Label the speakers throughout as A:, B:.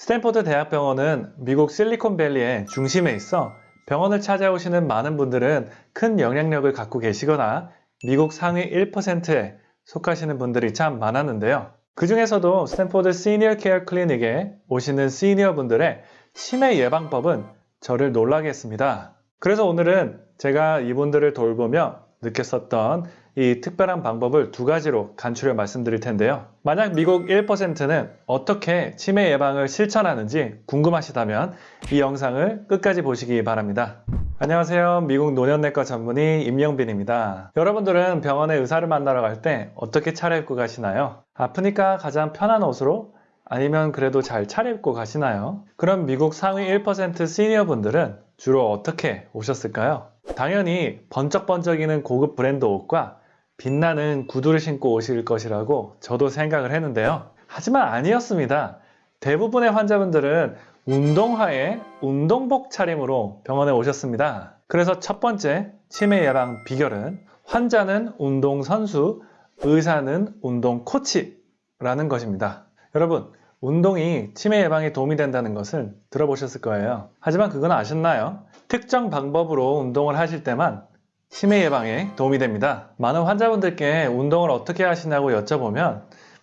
A: 스탠포드 대학병원은 미국 실리콘밸리의 중심에 있어 병원을 찾아오시는 많은 분들은 큰 영향력을 갖고 계시거나 미국 상위 1%에 속하시는 분들이 참 많았는데요. 그 중에서도 스탠포드 시니어 케어 클리닉에 오시는 시니어 분들의 치매 예방법은 저를 놀라게 했습니다. 그래서 오늘은 제가 이분들을 돌보며 느꼈었던 이 특별한 방법을 두 가지로 간추려 말씀드릴 텐데요. 만약 미국 1%는 어떻게 치매 예방을 실천하는지 궁금하시다면 이 영상을 끝까지 보시기 바랍니다. 안녕하세요. 미국 노년내과 전문의 임영빈입니다. 여러분들은 병원에 의사를 만나러 갈 때 어떻게 차려입고 가시나요? 아프니까 가장 편한 옷으로 아니면 그래도 잘 차려입고 가시나요? 그럼 미국 상위 1% 시니어 분들은 주로 어떻게 오셨을까요? 당연히 번쩍번쩍이는 고급 브랜드 옷과 빛나는 구두를 신고 오실 것이라고 저도 생각을 했는데요. 하지만 아니었습니다. 대부분의 환자분들은 운동화에 운동복 차림으로 병원에 오셨습니다. 그래서 첫 번째 치매 예방 비결은 환자는 운동선수, 의사는 운동 코치라는 것입니다. 여러분, 운동이 치매 예방에 도움이 된다는 것을 들어보셨을 거예요. 하지만 그건 아셨나요? 특정 방법으로 운동을 하실 때만 치매 예방에 도움이 됩니다. 많은 환자분들께 운동을 어떻게 하시냐고 여쭤보면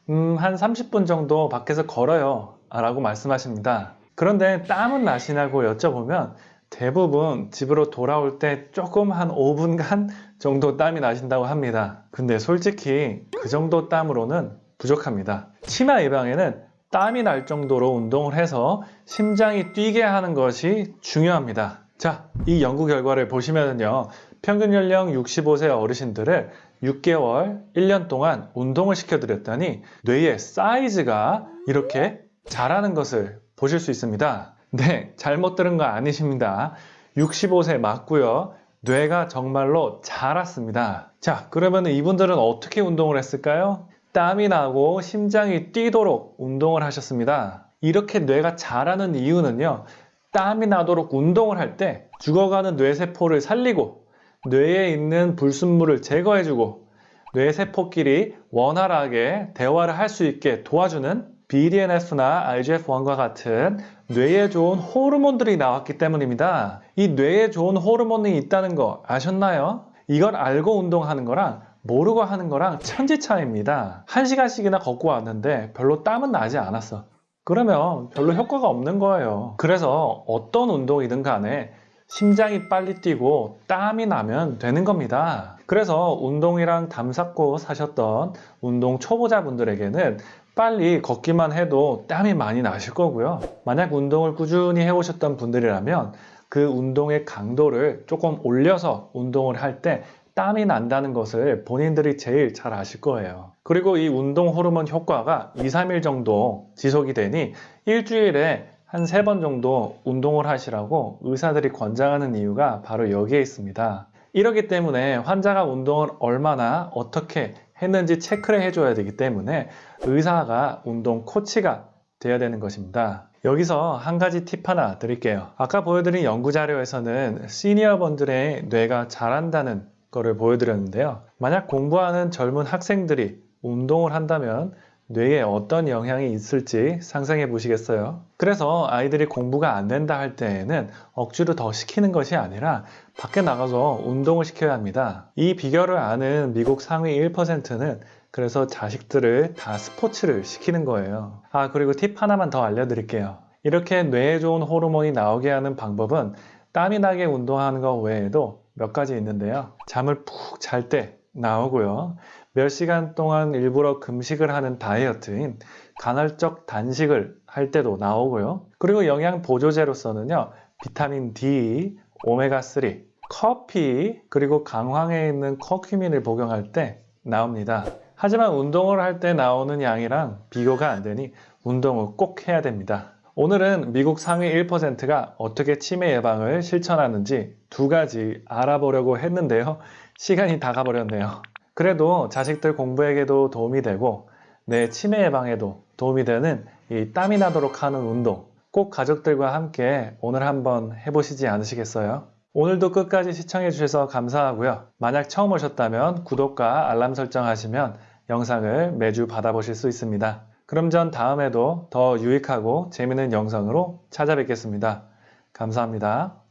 A: 음, 한 30분 정도 밖에서 걸어요 라고 말씀하십니다. 그런데 땀은 나시냐고 여쭤보면 대부분 집으로 돌아올 때 조금 한 5분간 정도 땀이 나신다고 합니다. 근데 솔직히 그 정도 땀으로는 부족합니다. 치매 예방에는 땀이 날 정도로 운동을 해서 심장이 뛰게 하는 것이 중요합니다. 자, 이 연구 결과를 보시면요. 평균 연령 65세 어르신들을 6개월, 1년 동안 운동을 시켜드렸더니 뇌의 사이즈가 이렇게 자라는 것을 보실 수 있습니다. 네, 잘못 들은 거 아니십니다. 65세 맞고요. 뇌가 정말로 자랐습니다. 자, 그러면 이분들은 어떻게 운동을 했을까요? 땀이 나고 심장이 뛰도록 운동을 하셨습니다. 이렇게 뇌가 자라는 이유는요. 땀이 나도록 운동을 할 때 죽어가는 뇌세포를 살리고 뇌에 있는 불순물을 제거해주고 뇌세포끼리 원활하게 대화를 할 수 있게 도와주는 BDNF나 IGF-1과 같은 뇌에 좋은 호르몬들이 나왔기 때문입니다. 이 뇌에 좋은 호르몬이 있다는 거 아셨나요? 이걸 알고 운동하는 거랑 모르고 하는 거랑 천지 차이입니다. 한 시간씩이나 걷고 왔는데 별로 땀은 나지 않았어. 그러면 별로 효과가 없는 거예요. 그래서 어떤 운동이든 간에 심장이 빨리 뛰고 땀이 나면 되는 겁니다. 그래서 운동이랑 담 쌓고 사셨던 운동 초보자분들에게는 빨리 걷기만 해도 땀이 많이 나실 거고요. 만약 운동을 꾸준히 해오셨던 분들이라면 그 운동의 강도를 조금 올려서 운동을 할 때 땀이 난다는 것을 본인들이 제일 잘 아실 거예요. 그리고 이 운동 호르몬 효과가 2, 3일 정도 지속이 되니 일주일에 한 세 번 정도 운동을 하시라고 의사들이 권장하는 이유가 바로 여기에 있습니다. 이러기 때문에 환자가 운동을 얼마나 어떻게 했는지 체크를 해줘야 되기 때문에 의사가 운동 코치가 되어야 되는 것입니다. 여기서 한 가지 팁 하나 드릴게요. 아까 보여드린 연구 자료에서는 시니어분들의 뇌가 자란다는 거를 보여드렸는데요. 만약 공부하는 젊은 학생들이 운동을 한다면 뇌에 어떤 영향이 있을지 상상해 보시겠어요? 그래서 아이들이 공부가 안 된다 할 때에는 억지로 더 시키는 것이 아니라 밖에 나가서 운동을 시켜야 합니다. 이 비결을 아는 미국 상위 1%는 그래서 자식들을 다 스포츠를 시키는 거예요. 아, 그리고 팁 하나만 더 알려드릴게요. 이렇게 뇌에 좋은 호르몬이 나오게 하는 방법은 땀이 나게 운동하는 것 외에도 몇 가지 있는데요. 잠을 푹 잘 때 나오고요. 몇 시간 동안 일부러 금식을 하는 다이어트인 간헐적 단식을 할 때도 나오고요. 그리고 영양 보조제로서는요. 비타민 D, 오메가3, 커피, 그리고 강황에 있는 커큐민을 복용할 때 나옵니다. 하지만 운동을 할 때 나오는 양이랑 비교가 안 되니 운동을 꼭 해야 됩니다. 오늘은 미국 상위 1%가 어떻게 치매 예방을 실천하는지 두 가지 알아보려고 했는데요. 시간이 다 가버렸네요. 그래도 자식들 공부에게도 도움이 되고 내 치매 예방에도 도움이 되는 이 땀이 나도록 하는 운동 꼭 가족들과 함께 오늘 한번 해보시지 않으시겠어요? 오늘도 끝까지 시청해 주셔서 감사하고요. 만약 처음 오셨다면 구독과 알람 설정하시면 영상을 매주 받아보실 수 있습니다. 그럼 전 다음에도 더 유익하고 재밌는 영상으로 찾아뵙겠습니다. 감사합니다.